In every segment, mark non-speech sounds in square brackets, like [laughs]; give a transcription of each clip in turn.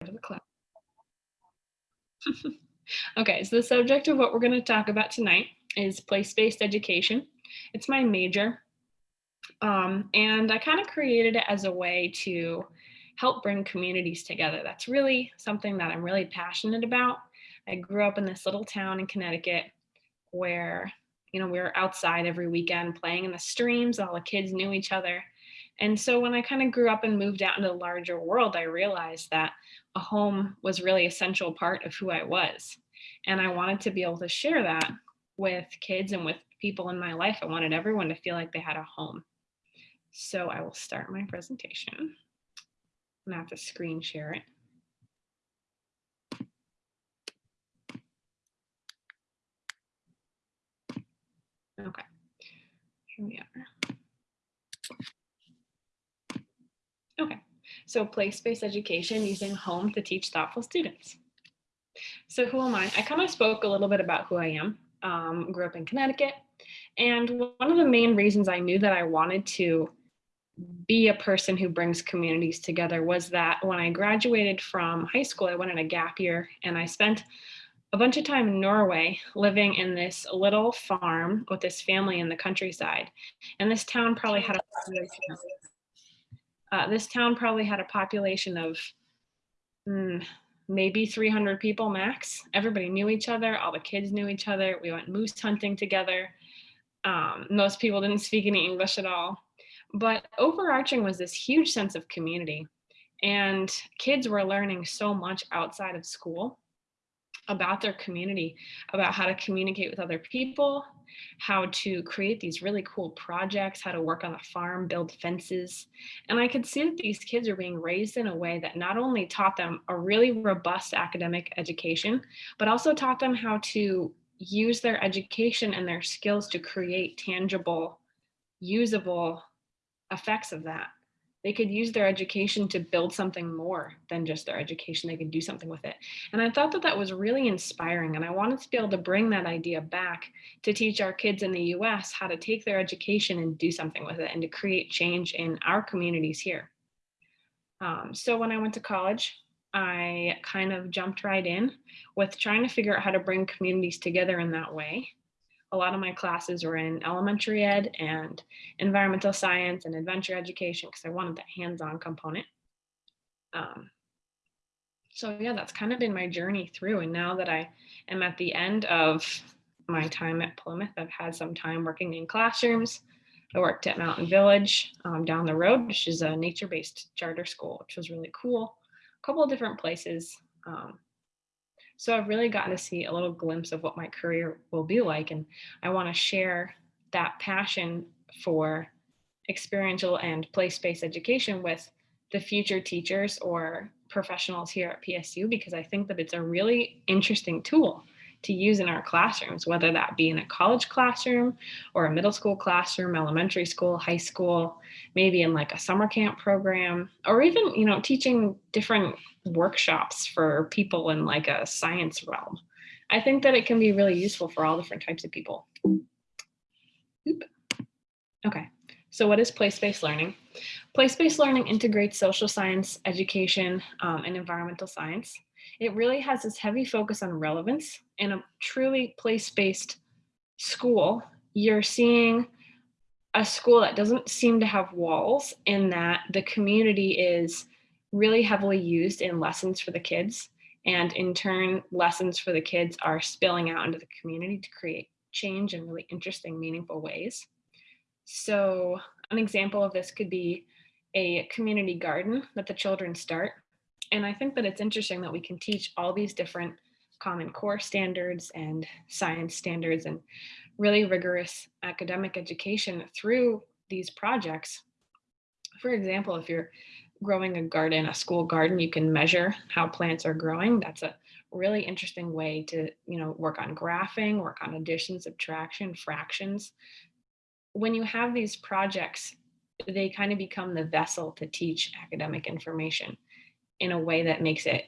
the class. [laughs] okay, so the subject of what we're going to talk about tonight is place-based education. It's my major. Um, and I kind of created it as a way to help bring communities together. That's really something that I'm really passionate about. I grew up in this little town in Connecticut where, you know, we were outside every weekend playing in the streams, all the kids knew each other. And so when I kind of grew up and moved out into the larger world, I realized that a home was really essential part of who I was. And I wanted to be able to share that with kids and with people in my life. I wanted everyone to feel like they had a home. So I will start my presentation. I'm gonna have to screen share it. Okay, here we are. So place-based education using home to teach thoughtful students. So who am I? I kind of spoke a little bit about who I am. Um, grew up in Connecticut. And one of the main reasons I knew that I wanted to be a person who brings communities together was that when I graduated from high school, I went on a gap year and I spent a bunch of time in Norway living in this little farm with this family in the countryside. And this town probably had a uh, this town probably had a population of mm, maybe 300 people max. Everybody knew each other. All the kids knew each other. We went moose hunting together. Um, most people didn't speak any English at all. But overarching was this huge sense of community. And kids were learning so much outside of school about their community, about how to communicate with other people, how to create these really cool projects, how to work on a farm, build fences. And I could see that these kids are being raised in a way that not only taught them a really robust academic education, but also taught them how to use their education and their skills to create tangible, usable effects of that they could use their education to build something more than just their education. They could do something with it. And I thought that that was really inspiring. And I wanted to be able to bring that idea back to teach our kids in the US how to take their education and do something with it and to create change in our communities here. Um, so when I went to college, I kind of jumped right in with trying to figure out how to bring communities together in that way a lot of my classes were in elementary ed and environmental science and adventure education because I wanted that hands-on component. Um, so yeah, that's kind of been my journey through. And now that I am at the end of my time at Plymouth, I've had some time working in classrooms. I worked at Mountain Village um, down the road, which is a nature-based charter school, which was really cool. A couple of different places. Um, so I've really gotten to see a little glimpse of what my career will be like. And I want to share that passion for experiential and place-based education with the future teachers or professionals here at PSU because I think that it's a really interesting tool to use in our classrooms, whether that be in a college classroom or a middle school classroom, elementary school, high school, maybe in like a summer camp program, or even, you know, teaching different workshops for people in like a science realm. I think that it can be really useful for all different types of people. Oop. Okay, so what is place-based learning? Place-based learning integrates social science, education, um, and environmental science. It really has this heavy focus on relevance. In a truly place-based school, you're seeing a school that doesn't seem to have walls in that the community is really heavily used in lessons for the kids. And in turn, lessons for the kids are spilling out into the community to create change in really interesting, meaningful ways. So an example of this could be a community garden that the children start. And I think that it's interesting that we can teach all these different common core standards and science standards and really rigorous academic education through these projects. For example, if you're growing a garden, a school garden, you can measure how plants are growing. That's a really interesting way to, you know, work on graphing, work on addition, subtraction, fractions. When you have these projects, they kind of become the vessel to teach academic information in a way that makes it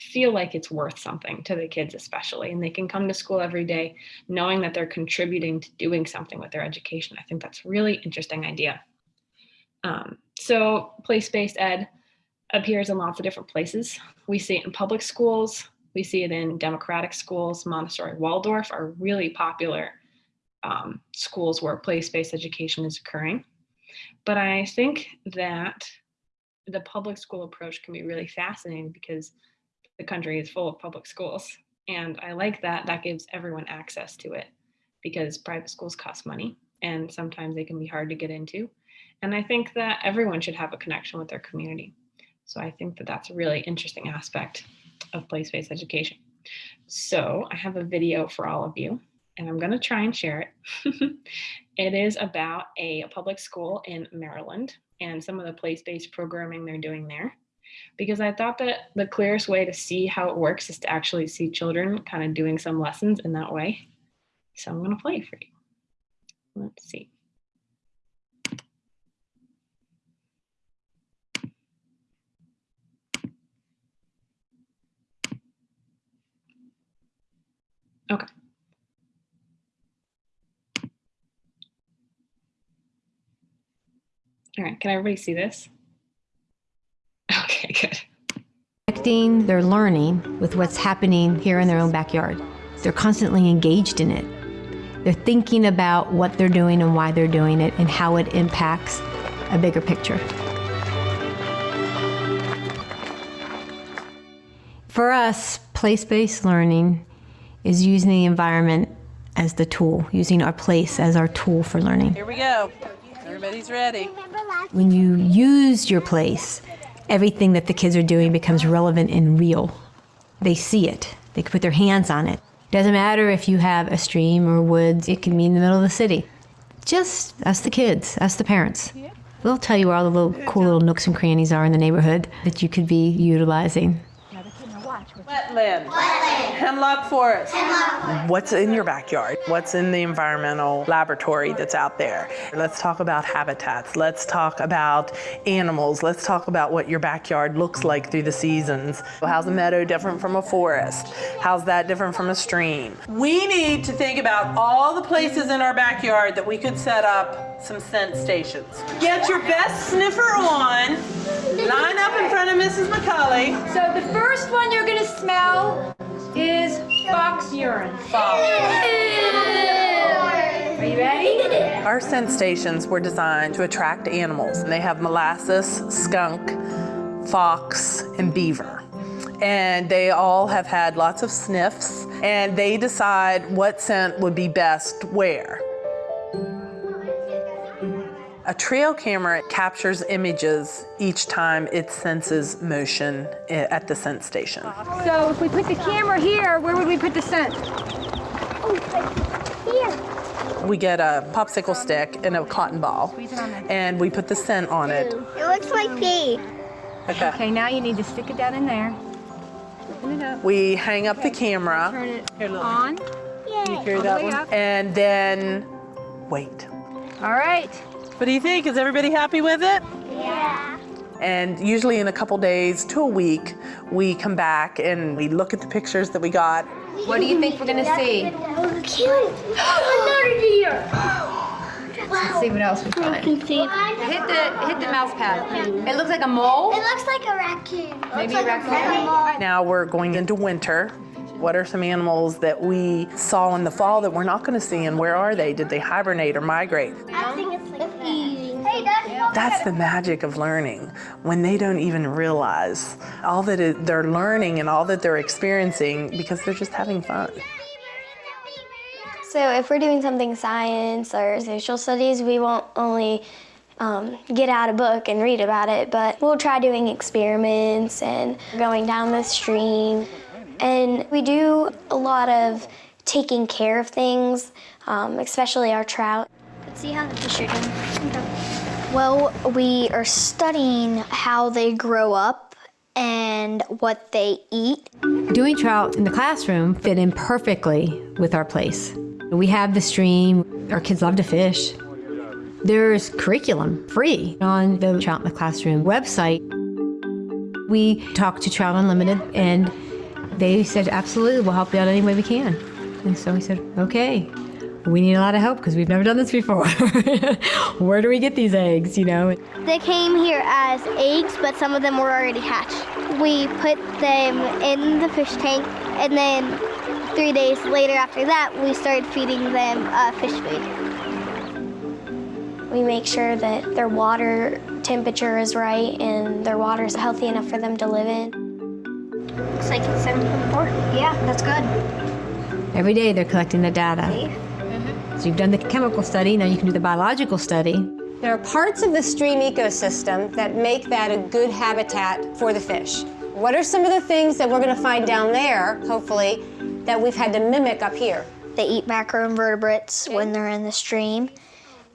feel like it's worth something to the kids especially and they can come to school every day knowing that they're contributing to doing something with their education i think that's really interesting idea um, so place-based ed, appears in lots of different places. We see it in public schools. We see it in democratic schools. Montessori Waldorf are really popular um, schools where place-based education is occurring. But I think that the public school approach can be really fascinating because the country is full of public schools. And I like that that gives everyone access to it because private schools cost money and sometimes they can be hard to get into. And I think that everyone should have a connection with their community. So I think that that's a really interesting aspect of place-based education. So I have a video for all of you and I'm going to try and share it. [laughs] it is about a public school in Maryland and some of the place-based programming they're doing there. Because I thought that the clearest way to see how it works is to actually see children kind of doing some lessons in that way. So I'm going to play for you. Let's see. Okay. All right, can everybody see this? Okay, good. Connecting their learning with what's happening here in their own backyard. They're constantly engaged in it. They're thinking about what they're doing and why they're doing it and how it impacts a bigger picture. For us, place-based learning is using the environment as the tool, using our place as our tool for learning. Here we go. Everybody's ready. When you use your place, everything that the kids are doing becomes relevant and real. They see it. They can put their hands on it. Doesn't matter if you have a stream or woods, it can be in the middle of the city. Just ask the kids, ask the parents. They'll tell you where all the little cool little nooks and crannies are in the neighborhood that you could be utilizing. Wetland. Hemlock forest. What's in your backyard? What's in the environmental laboratory that's out there? Let's talk about habitats. Let's talk about animals. Let's talk about what your backyard looks like through the seasons. How's a meadow different from a forest? How's that different from a stream? We need to think about all the places in our backyard that we could set up some scent stations. Get your best sniffer on. Line up in front of Mrs. McCulley. So the first one you're gonna smell is fox urine. Are you ready? Our scent stations were designed to attract animals. And they have molasses, skunk, fox, and beaver. And they all have had lots of sniffs, and they decide what scent would be best where. A trail camera captures images each time it senses motion eh, at the scent station. So if we put the camera here, where would we put the scent? Oh here. We get a popsicle stick and a cotton ball, and we put the scent on it. It looks like pee. Okay. Okay, now you need to stick it down in there. Open it up. We hang up the camera, Turn it on. hear All the that one? up. and then wait. All right. What do you think? Is everybody happy with it? Yeah. And usually in a couple days to a week, we come back and we look at the pictures that we got. What do you think we're gonna see? Cute. Another deer. Let's see what else we find. Hit the hit the mouse pad. It looks like a mole. It looks like a raccoon. Maybe a raccoon. Now we're going into winter. What are some animals that we saw in the fall that we're not going to see and where are they? Did they hibernate or migrate? I think it's like eating. Hey, that's That's the magic of learning when they don't even realize all that it, they're learning and all that they're experiencing because they're just having fun. So if we're doing something science or social studies, we won't only um, get out a book and read about it, but we'll try doing experiments and going down the stream. And we do a lot of taking care of things, um, especially our trout. Let's see how the fish are doing. Well, we are studying how they grow up and what they eat. Doing trout in the classroom fit in perfectly with our place. We have the stream, our kids love to fish. There's curriculum free on the Trout in the Classroom website. We talk to Trout Unlimited and they said, absolutely, we'll help you out any way we can. And so we said, okay. we need a lot of help because we've never done this before. [laughs] Where do we get these eggs, you know? They came here as eggs, but some of them were already hatched. We put them in the fish tank, and then three days later after that, we started feeding them uh, fish food. We make sure that their water temperature is right and their water is healthy enough for them to live in. Looks like it's 7.4. Yeah, that's good. Every day they're collecting the data. Mm-hmm. So you've done the chemical study, now you can do the biological study. There are parts of the stream ecosystem that make that a good habitat for the fish. What are some of the things that we're going to find down there, hopefully, that we've had to mimic up here? They eat macroinvertebrates when they're in the stream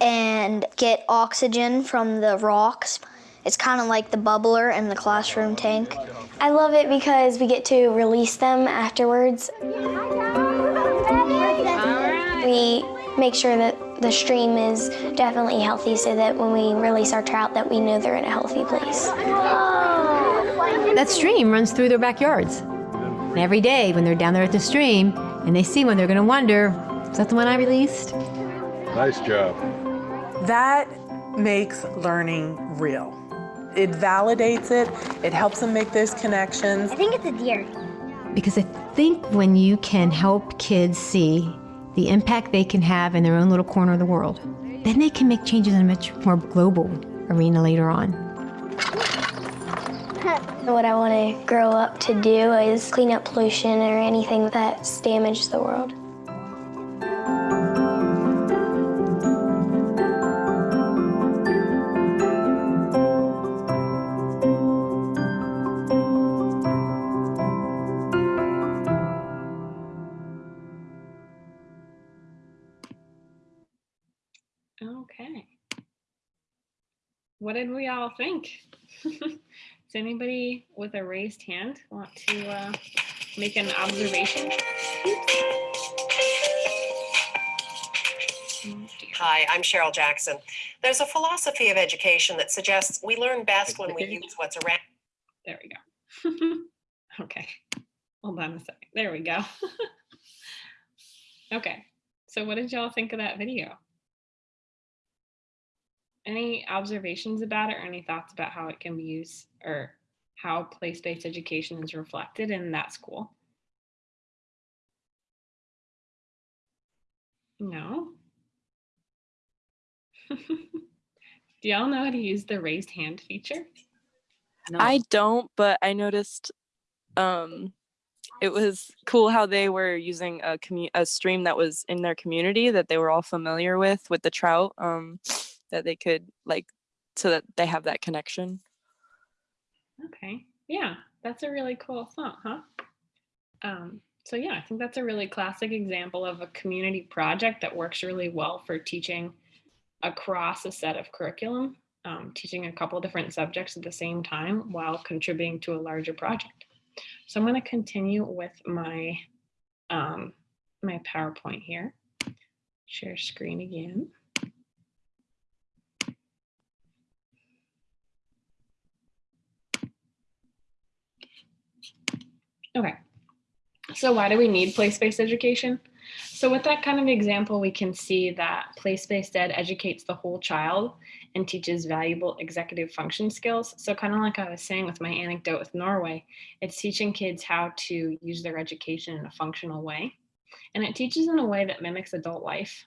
and get oxygen from the rocks. It's kind of like the bubbler in the classroom tank. I love it because we get to release them afterwards. We make sure that the stream is definitely healthy so that when we release our trout that we know they're in a healthy place. That stream runs through their backyards. And every day when they're down there at the stream and they see one, they're going to wonder, is that the one I released? Nice job. That makes learning real. It validates it, it helps them make those connections. I think it's a deer. Because I think when you can help kids see the impact they can have in their own little corner of the world, then they can make changes in a much more global arena later on. [laughs] What I want to grow up to do is clean up pollution or anything that's damaged the world. What did we all think? [laughs] Does anybody with a raised hand want to uh, make an observation? Hi, I'm Cheryl Jackson. There's a philosophy of education that suggests we learn best when we use what's around. There we go. [laughs] okay. Hold on a second. There we go. [laughs] okay. So what did y'all think of that video? Any observations about it or any thoughts about how it can be used or how place-based education is reflected in that school? No? [laughs] Do y'all know how to use the raised hand feature? I don't, but I noticed um it was cool how they were using a a stream that was in their community that they were all familiar with with the trout um that they could like so that they have that connection. Okay. Yeah, that's a really cool thought, huh? Um, so yeah, I think that's a really classic example of a community project that works really well for teaching across a set of curriculum, um, teaching a couple different subjects at the same time while contributing to a larger project. So I'm going to continue with my um, my PowerPoint here. Share screen again. Okay. So why do we need place-based education? So with that kind of example, we can see that place-based ed educates the whole child and teaches valuable executive function skills. So kind of like I was saying with my anecdote with Norway, it's teaching kids how to use their education in a functional way. And it teaches in a way that mimics adult life.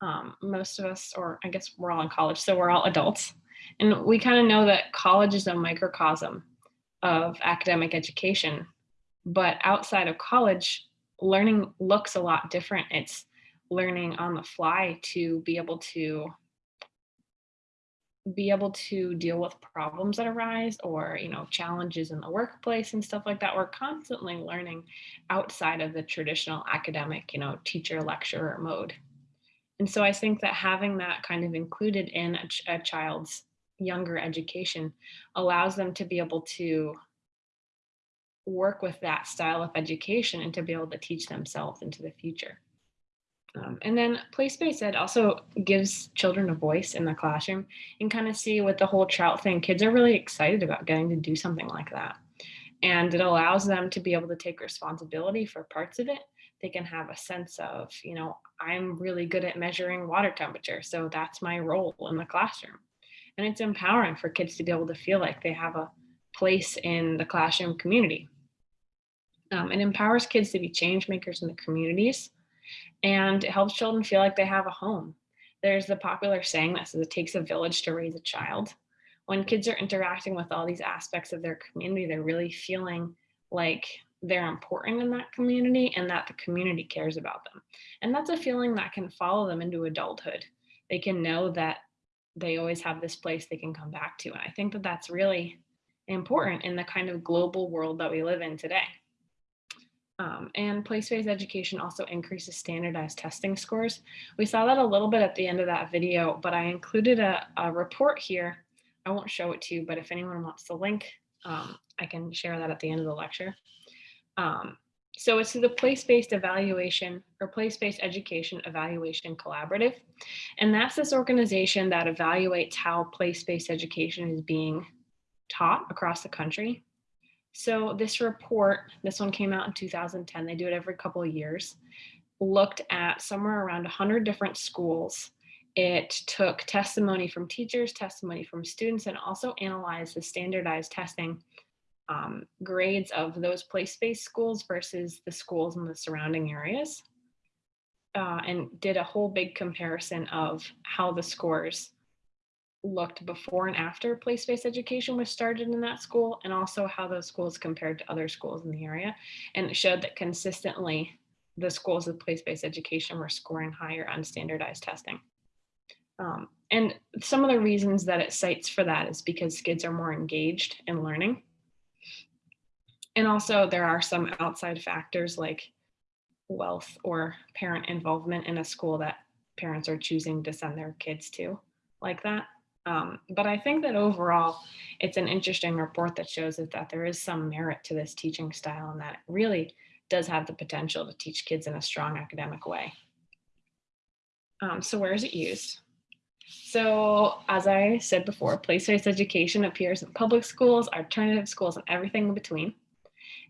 Um, most of us, or I guess we're all in college, so we're all adults. And we kind of know that college is a microcosm of academic education but outside of college, learning looks a lot different. It's learning on the fly to be able to be able to deal with problems that arise or you know challenges in the workplace and stuff like that we're constantly learning outside of the traditional academic you know teacher lecturer mode and so i think that having that kind of included in a, ch- a child's younger education allows them to be able to work with that style of education and to be able to teach themselves into the future. Um, and then place-based ed also gives children a voice in the classroom and kind of see with the whole trout thing, kids are really excited about getting to do something like that. And it allows them to be able to take responsibility for parts of it. They can have a sense of, you know, I'm really good at measuring water temperature. So that's my role in the classroom. And it's empowering for kids to be able to feel like they have a place in the classroom community. Um, it empowers kids to be change makers in the communities and it helps children feel like they have a home. There's the popular saying that says it takes a village to raise a child. When kids are interacting with all these aspects of their community, they're really feeling like they're important in that community and that the community cares about them. And that's a feeling that can follow them into adulthood. They can know that they always have this place they can come back to. And I think that that's really important in the kind of global world that we live in today. Um, and place-based education also increases standardized testing scores. We saw that a little bit at the end of that video, but I included a, a report here. I won't show it to you, but if anyone wants the link, um, I can share that at the end of the lecture. Um, so it's the place-based evaluation or place-based education evaluation collaborative. And that's this organization that evaluates how place-based education is being taught across the country. So this report, this one came out in 2010, they do it every couple of years, looked at somewhere around 100 different schools. It took testimony from teachers, testimony from students, and also analyzed the standardized testing um, grades of those place-based schools versus the schools in the surrounding areas. Uh, and did a whole big comparison of how the scores looked before and after place-based education was started in that school and also how those schools compared to other schools in the area. And it showed that consistently the schools with place-based education were scoring higher on standardized testing. Um, and some of the reasons that it cites for that is because kids are more engaged in learning. And also there are some outside factors like wealth or parent involvement in a school that parents are choosing to send their kids to like that. Um, but I think that overall, it's an interesting report that shows that, that there is some merit to this teaching style and that it really does have the potential to teach kids in a strong academic way. Um, so where is it used? So as I said before, place-based education appears in public schools, alternative schools, and everything in between.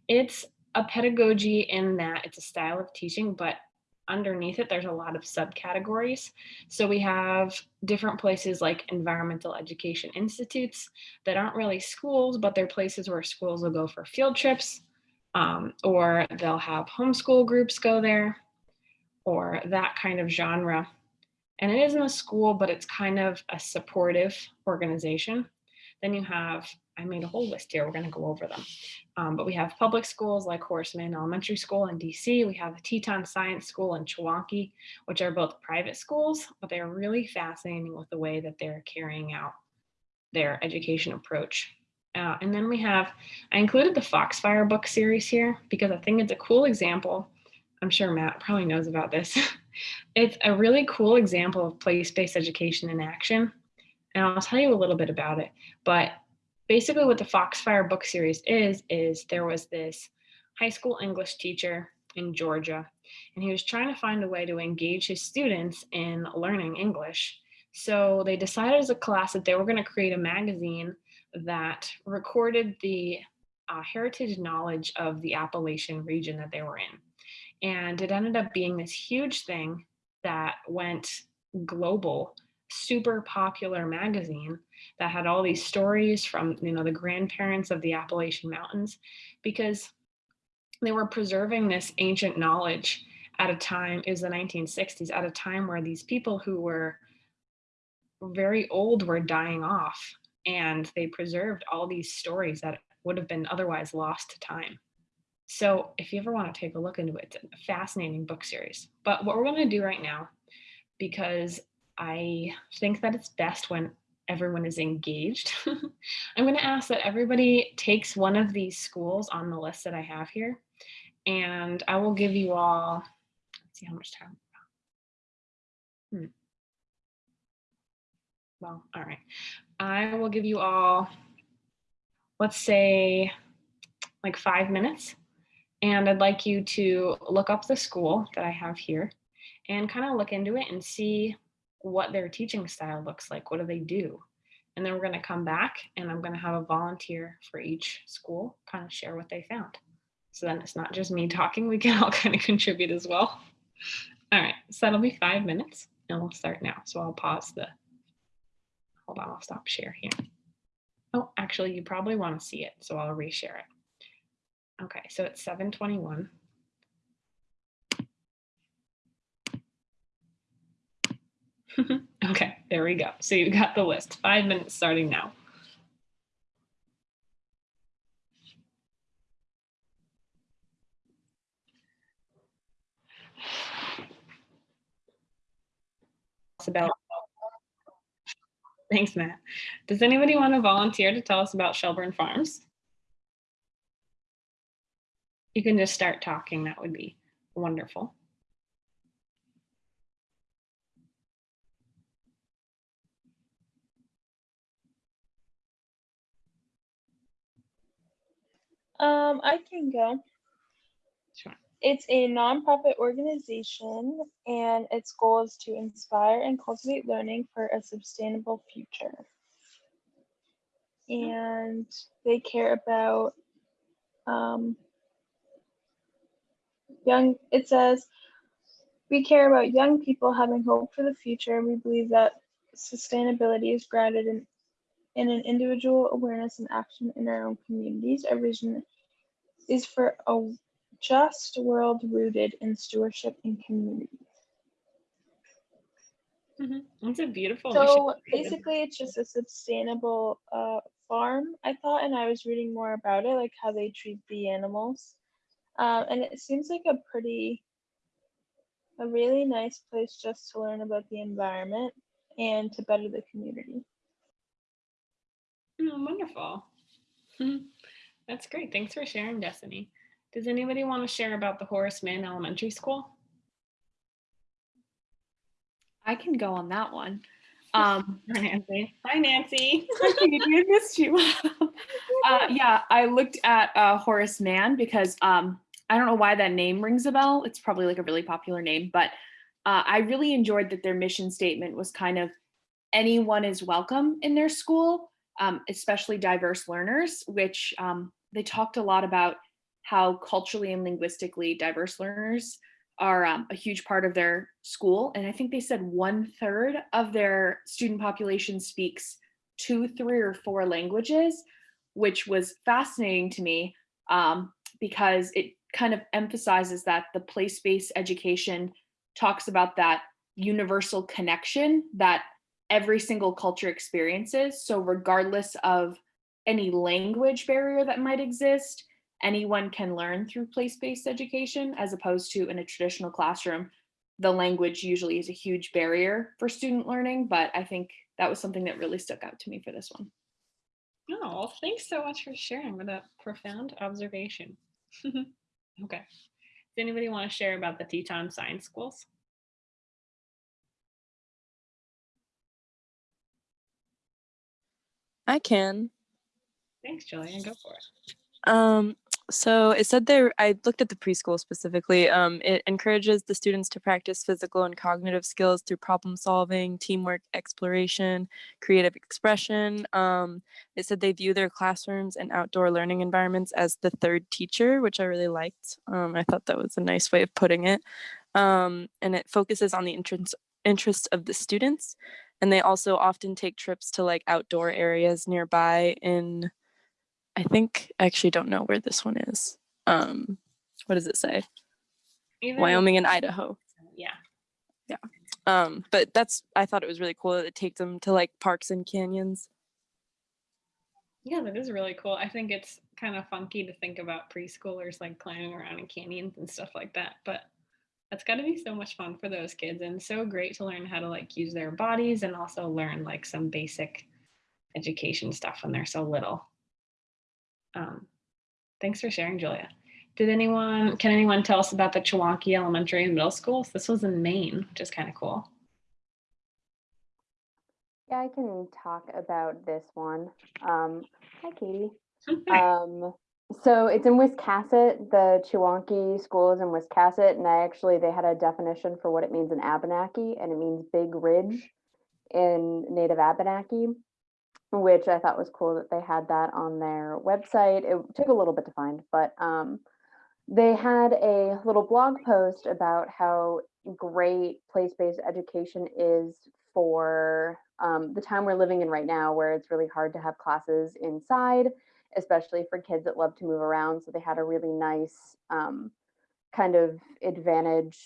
It's a pedagogy in that it's a style of teaching, but underneath it, there's a lot of subcategories. So we have different places like environmental education institutes that aren't really schools, but they're places where schools will go for field trips, um, or they'll have homeschool groups go there, or that kind of genre. And it isn't a school, but it's kind of a supportive organization. Then you have I made a whole list here. We're going to go over them. Um, but we have public schools like Horace Mann Elementary School in DC. We have the Teton Science School in Chewonki, which are both private schools, but they're really fascinating with the way that they're carrying out their education approach. Uh, and then we have, I included the Foxfire book series here because I think it's a cool example. I'm sure Matt probably knows about this. [laughs] it's a really cool example of place-based education in action. And I'll tell you a little bit about it, but basically what the Foxfire book series is, is there was this high school English teacher in Georgia, and he was trying to find a way to engage his students in learning English. So they decided as a class that they were going to create a magazine that recorded the uh, heritage knowledge of the Appalachian region that they were in. And it ended up being this huge thing that went global super popular magazine that had all these stories from you know the grandparents of the Appalachian Mountains because they were preserving this ancient knowledge at a time is the 1960s at a time where these people who were very old were dying off and they preserved all these stories that would have been otherwise lost to time. So if you ever want to take a look into it, it's a fascinating book series. But what we're going to do right now, because I think that it's best when everyone is engaged. [laughs] I'm going to ask that everybody takes one of these schools on the list that I have here, and I will give you all, let's see how much time. Hmm. Well, all right. I will give you all, let's say like five minutes. And I'd like you to look up the school that I have here and kind of look into it and see what their teaching style looks like. What do they do? And then we're going to come back and I'm going to have a volunteer for each school kind of share what they found. So then it's not just me talking, we can all [laughs] kind of contribute as well. All right, so that'll be five minutes and we'll start now. So I'll pause the, hold on, I'll stop share here. Oh, actually, you probably want to see it, so I'll reshare it. Okay, so it's 721. [laughs] okay, there we go. So you got the list. Five minutes starting now. About Thanks, Matt. Does anybody want to volunteer to tell us about Shelburne Farms? You can just start talking. That would be wonderful. Um, I can go. Sure. It's a nonprofit organization, and its goal is to inspire and cultivate learning for a sustainable future. And they care about um, young. It says, "We care about young people having hope for the future. We believe that sustainability is grounded in in an individual awareness and action in our own communities. Our vision is for a just world rooted in stewardship and community. Mhm. It's a beautiful So basically, it's just a sustainable uh, farm, I thought, and I was reading more about it, like how they treat the animals. Uh, and it seems like a pretty, a really nice place just to learn about the environment and to better the community. Oh, wonderful. Mhm. That's great. Thanks for sharing, Destiny. Does anybody want to share about the Horace Mann Elementary School? I can go on that one. [laughs] Um, Hi, Nancy. Hi, Nancy. I missed you. uh, yeah, I looked at uh, Horace Mann because um, I don't know why that name rings a bell. It's probably like a really popular name, but uh, I really enjoyed that their mission statement was kind of anyone is welcome in their school, um, especially diverse learners, which um, they talked a lot about how culturally and linguistically diverse learners are um, a huge part of their school. And I think they said one third of their student population speaks two, three, or four languages, which was fascinating to me um, because it kind of emphasizes that the place-based education talks about that universal connection that every single culture experiences. So regardless of any language barrier that might exist, anyone can learn through place-based education as opposed to in a traditional classroom. The language usually is a huge barrier for student learning, but I think that was something that really stuck out to me for this one. Oh, thanks so much for sharing with that profound observation. [laughs] okay. Does anybody want to share about the Teton Science Schools? I can. Thanks, Julian. Go for it. Um, so it said there, I looked at the preschool specifically. Um, it encourages the students to practice physical and cognitive skills through problem solving, teamwork, exploration, creative expression. Um, it said they view their classrooms and outdoor learning environments as the third teacher, which I really liked. Um, I thought that was a nice way of putting it. Um, and it focuses on the interest, interest of the students. And they also often take trips to like outdoor areas nearby in I think I actually don't know where this one is. Um, what does it say? Either- Wyoming and Idaho. Yeah. Yeah. Um, but that's I thought it was really cool that it takes them to like parks and canyons. Yeah, that is really cool. I think it's kind of funky to think about preschoolers like climbing around in canyons and stuff like that, but that's got to be so much fun for those kids and so great to learn how to like use their bodies and also learn like some basic education stuff when they're so little. Um, thanks for sharing, Julia. Did anyone, can anyone tell us about the Chewonki Elementary and Middle Schools? This was in Maine, which is kind of cool. Yeah, I can talk about this one. Um, hi, Katie. Um, so it's in Wiscasset. The Chewonki school is in Wiscasset, and I actually they had a definition for what it means in Abenaki, and it means big ridge in Native Abenaki. which I thought was cool that they had that on their website. It took a little bit to find, but um, they had a little blog post about how great place-based education is for um, the time we're living in right now, where it's really hard to have classes inside, especially for kids that love to move around. So they had a really nice um, kind of advantage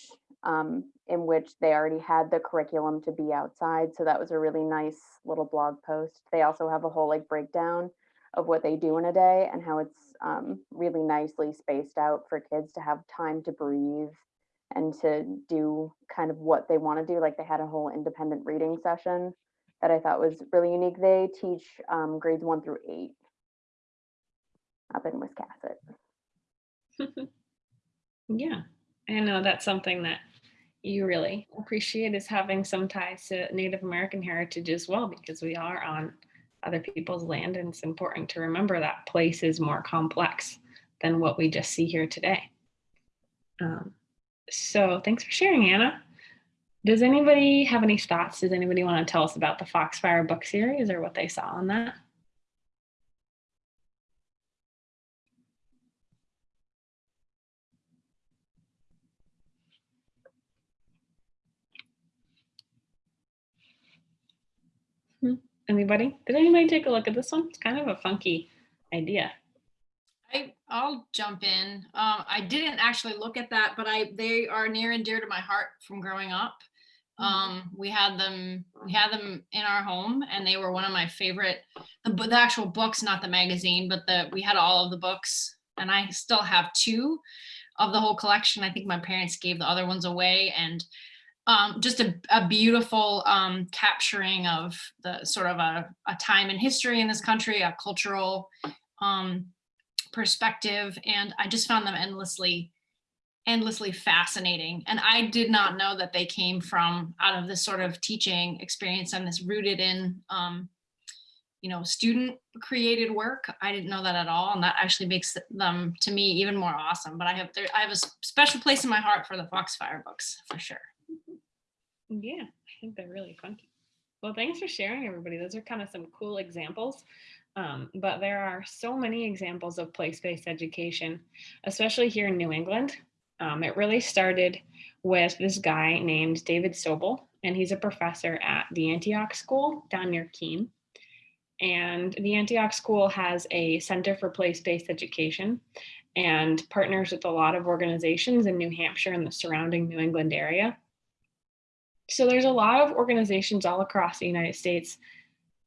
um, in which they already had the curriculum to be outside. So that was a really nice little blog post. They also have a whole like breakdown of what they do in a day and how it's um, really nicely spaced out for kids to have time to breathe and to do kind of what they want to do. Like they had a whole independent reading session that I thought was really unique. They teach um, grades one through eight up in Wiscasset. [laughs] Yeah, I know that's something that you really appreciate is having some ties to Native American heritage as well, because we are on other people's land and it's important to remember that place is more complex than what we just see here today. Um, so thanks for sharing, Anna. Does anybody have any thoughts? Does anybody want to tell us about the Foxfire book series or what they saw on that? Anybody? Did anybody take a look at this one? It's kind of a funky idea. I, I'll jump in. Um, I didn't actually look at that, but I they are near and dear to my heart from growing up. Um, we had them we had them in our home, and they were one of my favorite. The, the actual books, not the magazine, but the we had all of the books, and I still have two of the whole collection. I think my parents gave the other ones away, and um, just a, a beautiful um, capturing of the sort of a, a time in history in this country, a cultural um, perspective. And I just found them endlessly, endlessly fascinating. And I did not know that they came from out of this sort of teaching experience and this rooted in, um, you know, student created work. I didn't know that at all. And that actually makes them to me even more awesome. But I have, I have a special place in my heart for the Foxfire books for sure. Yeah, I think they're really funky. Well, thanks for sharing, everybody. Those are kind of some cool examples. Um, but there are so many examples of place-based education, especially here in New England. Um, it really started with this guy named David Sobel, and he's a professor at the Antioch School down near Keene. And the Antioch School has a Center for Place-Based Education and partners with a lot of organizations in New Hampshire and the surrounding New England area. So there's a lot of organizations all across the United States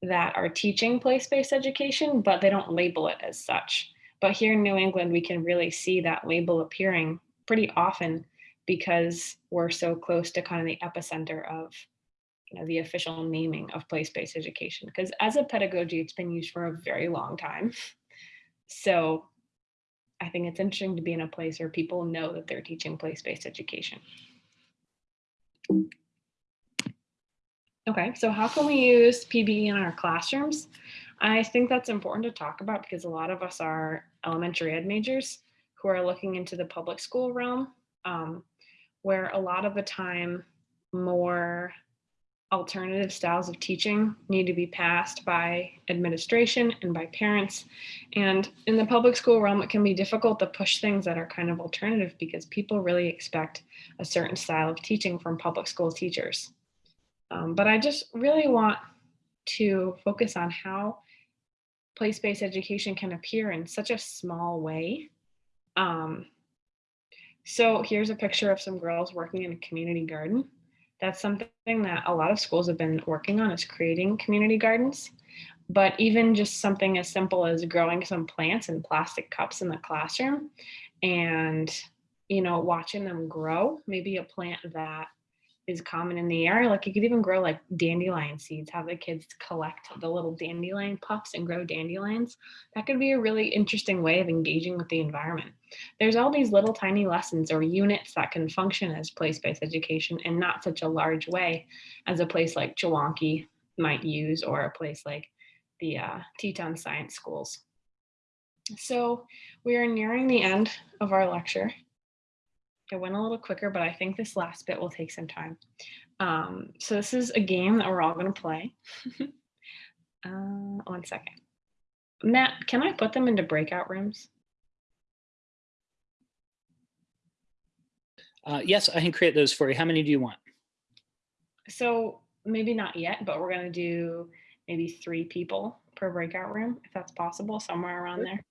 that are teaching place-based education, but they don't label it as such. But here in New England, we can really see that label appearing pretty often because we're so close to kind of the epicenter of you know, the official naming of place-based education. Because as a pedagogy, it's been used for a very long time. So I think it's interesting to be in a place where people know that they're teaching place-based education. Okay, so how can we use PBE in our classrooms? I think that's important to talk about because a lot of us are elementary ed majors who are looking into the public school realm, um, where a lot of the time more alternative styles of teaching need to be passed by administration and by parents. And in the public school realm, it can be difficult to push things that are kind of alternative because people really expect a certain style of teaching from public school teachers. Um, but I just really want to focus on how place-based education can appear in such a small way. Um, so here's a picture of some girls working in a community garden. That's something that a lot of schools have been working on is creating community gardens. But even just something as simple as growing some plants in plastic cups in the classroom and, you know, watching them grow, maybe a plant that is common in the area. Like you could even grow like dandelion seeds, have the kids collect the little dandelion puffs and grow dandelions. That could be a really interesting way of engaging with the environment. There's all these little tiny lessons or units that can function as place-based education in not such a large way as a place like Chewonki might use or a place like the uh, Teton Science Schools. So we are nearing the end of our lecture. It went a little quicker, but I think this last bit will take some time. Um, so this is a game that we're all going to play. [laughs] Uh, one second. Matt, can I put them into breakout rooms? Uh, yes, I can create those for you. How many do you want? So maybe not yet, but we're gonna do maybe three people per breakout room, if that's possible, somewhere around there.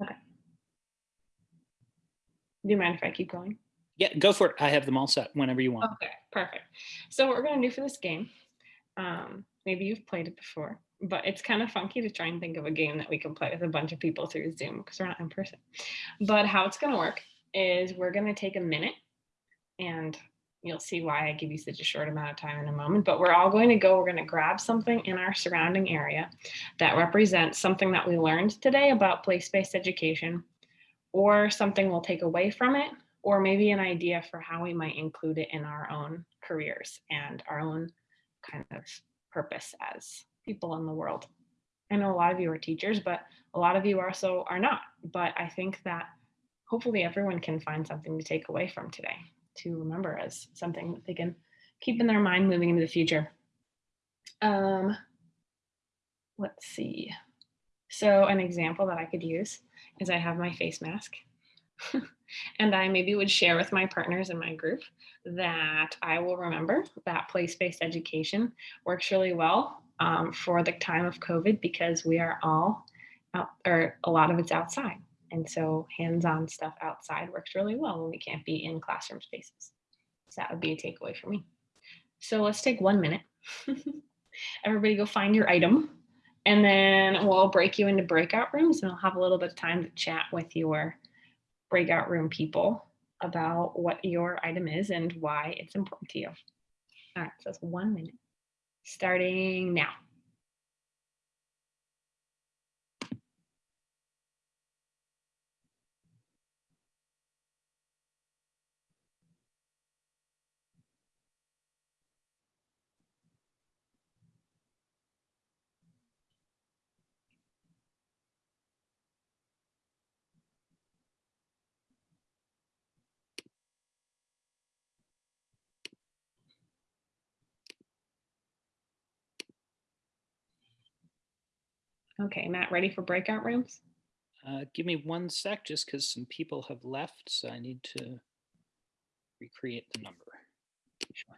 Okay. Do you mind if I keep going? Yeah, go for it. I have them all set whenever you want. Okay, perfect. So what we're gonna do for this game, um, maybe you've played it before, but it's kind of funky to try and think of a game that we can play with a bunch of people through Zoom because we're not in person. But how it's gonna work is we're gonna take a minute and you'll see why I give you such a short amount of time in a moment, but we're all going to go, we're gonna grab something in our surrounding area that represents something that we learned today about place-based education or something we'll take away from it or maybe an idea for how we might include it in our own careers and our own kind of purpose as people in the world. I know a lot of you are teachers, but a lot of you also are not. But I think that hopefully everyone can find something to take away from today to remember as something that they can keep in their mind moving into the future. Um, let's see. So an example that I could use is I have my face mask. [laughs] and I maybe would share with my partners in my group that I will remember that place-based education works really well um, for the time of COVID because we are all out, or a lot of it's outside. And so hands-on stuff outside works really well when we can't be in classroom spaces. So that would be a takeaway for me. So let's take one minute. [laughs] Everybody go find your item and then we'll break you into breakout rooms and I'll have a little bit of time to chat with your breakout room people about what your item is and why it's important to you. All right, so it's one minute, starting now. Okay, Matt, ready for breakout rooms? Uh, give me one sec, just because some people have left, so I need to recreate the number. Sure.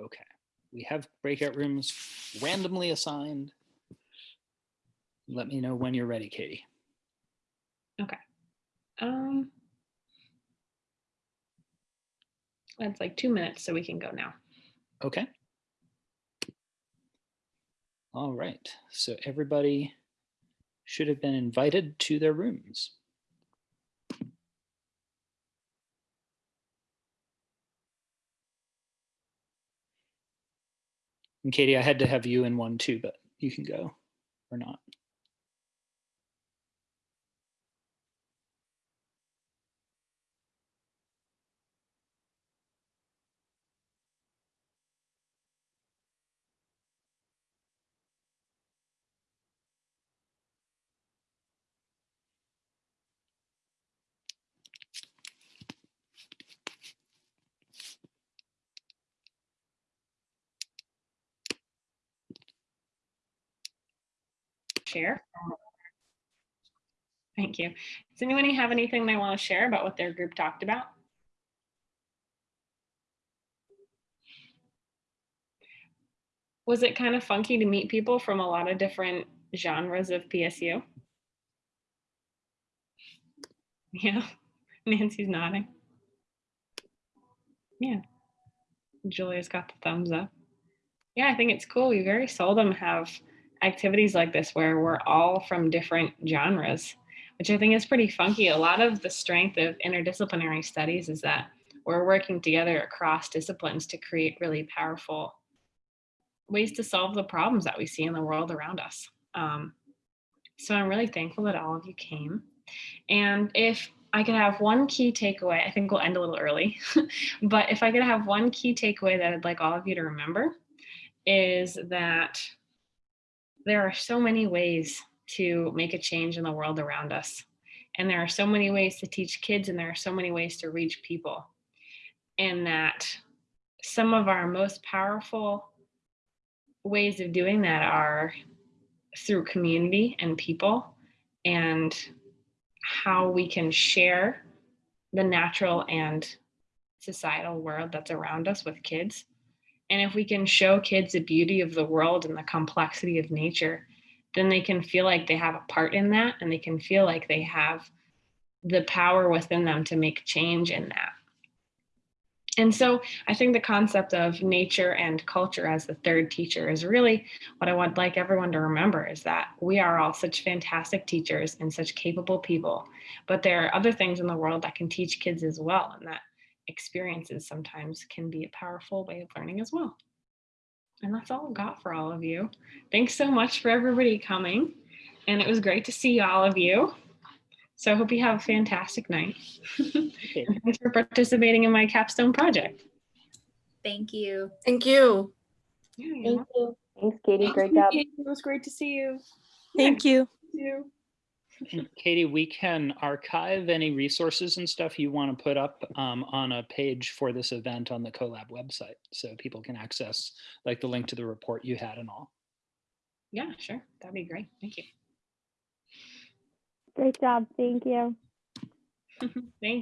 Okay, we have breakout rooms randomly assigned. Let me know when you're ready, Katie. Okay. Um, that's like two minutes, so we can go now. Okay. All right, so everybody should have been invited to their rooms. And Katie, I had to have you in one too, but you can go or not. Share. Thank you. Does anyone have anything they want to share about what their group talked about? Was it kind of funky to meet people from a lot of different genres of PSU? Yeah, [laughs] Nancy's nodding. Yeah, Julia's got the thumbs up. Yeah, I think it's cool. We very seldom have activities like this where we're all from different genres, which I think is pretty funky. A lot of the strength of interdisciplinary studies is that we're working together across disciplines to create really powerful ways to solve the problems that we see in the world around us. Um, so I'm really thankful that all of you came. And if I could have one key takeaway, I think we'll end a little early, [laughs] but if I could have one key takeaway that I'd like all of you to remember is that there are so many ways to make a change in the world around us. And there are so many ways to teach kids, and there are so many ways to reach people. And that some of our most powerful ways of doing that are through community and people and how we can share the natural and societal world that's around us with kids. And if we can show kids the beauty of the world and the complexity of nature, then they can feel like they have a part in that and they can feel like they have the power within them to make change in that. And so I think the concept of nature and culture as the third teacher is really what I would like everyone to remember is that we are all such fantastic teachers and such capable people, but there are other things in the world that can teach kids as well. And that experiences sometimes can be a powerful way of learning as well. And that's all I've got for all of you. Thanks so much for everybody coming. And it was great to see all of you. So I hope you have a fantastic night. and thanks for participating in my capstone project. Thank you. Thank you. Yeah, Thank you. Thanks, Katie. Great job. It was great to see you. Thank you. you. And Katie, we can archive any resources and stuff you want to put up um, on a page for this event on the CoLab website so people can access like the link to the report you had and all. Yeah, sure. That'd be great. Thank you. Great job. Thank you. [laughs] Thank